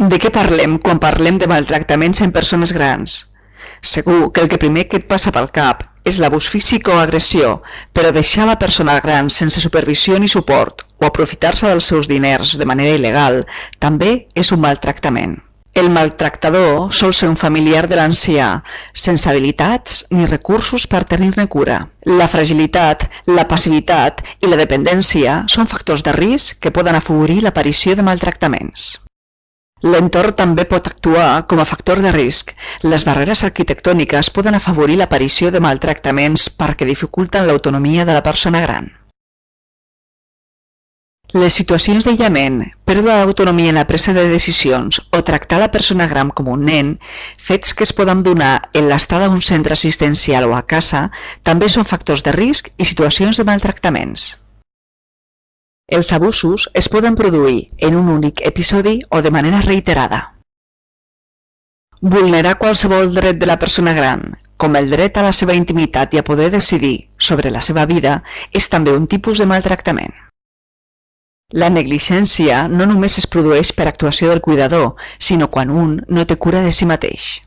De què parlem quan parlem de maltractaments en persones grans? Segur que el que primer que et passa pel cap és l'abús físic o agressió, però deixar la persona gran sense supervisió ni suport o aprofitar-se dels seus diners de manera il·legal també és un maltractament. El maltractador sol ser un familiar de l'ancià, sense habilitats ni recursos per tenir-ne cura. La fragilitat, la passivitat i la dependència són factors de risc que poden afavorir l'aparició de maltractaments. L'entorn també pot actuar com a factor de risc. Les barreres arquitectòniques poden afavorir l'aparició de maltractaments perquè dificulten l'autonomia de la persona gran. Les situacions d'aïllament, pèrdua d'autonomia en la presa de decisions o tractar la persona gran com un nen, fets que es poden donar en l'estada d'un centre assistencial o a casa, també són factors de risc i situacions de maltractaments. Els abusos es poden produir en un únic episodi o de manera reiterada. Vulnerar qualsevol dret de la persona gran, com el dret a la seva intimitat i a poder decidir sobre la seva vida, és també un tipus de maltractament. La negligència no només es produeix per actuació del cuidador, sinó quan un no té cura de si mateix.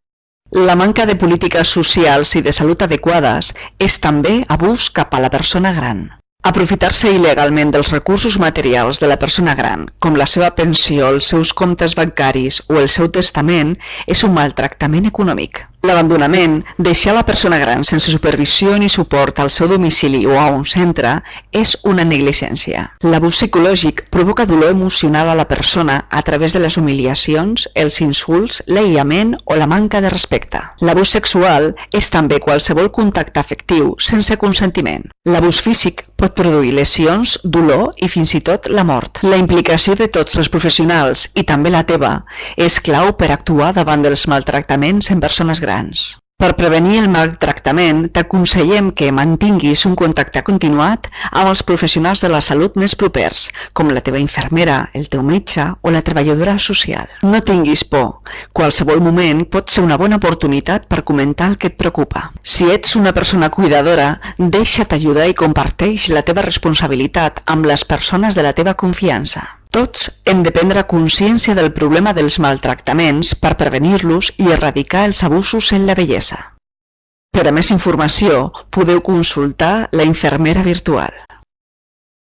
La manca de polítiques socials i de salut adequades és també abús cap a la persona gran. Aprofitar-se il·legalment dels recursos materials de la persona gran, com la seva pensió, els seus comptes bancaris o el seu testament, és un maltractament econòmic. L'abandonament, deixar la persona gran sense supervisió ni suport al seu domicili o a un centre, és una negligència. L'abús psicològic provoca dolor emocional a la persona a través de les humiliacions, els insults, l'aïllament o la manca de respecte. L'abús sexual és també qualsevol contacte afectiu sense consentiment. L'abús físic pot produir lesions, dolor i fins i tot la mort. La implicació de tots els professionals, i també la teva, és clau per actuar davant dels maltractaments en persones grans grans. Per prevenir el maltractament, t'aconsellem que mantinguis un contacte continuat amb els professionals de la salut més propers, com la teva infermera, el teu metge o la treballadora social. No tinguis por. Qualsevol moment pot ser una bona oportunitat per comentar el que et preocupa. Si ets una persona cuidadora, deixa't ajudar i comparteix la teva responsabilitat amb les persones de la teva confiança. Tots hem de prendre consciència del problema dels maltractaments per prevenir-los i erradicar els abusos en la bellesa. Per a més informació, podeu consultar la infermera virtual.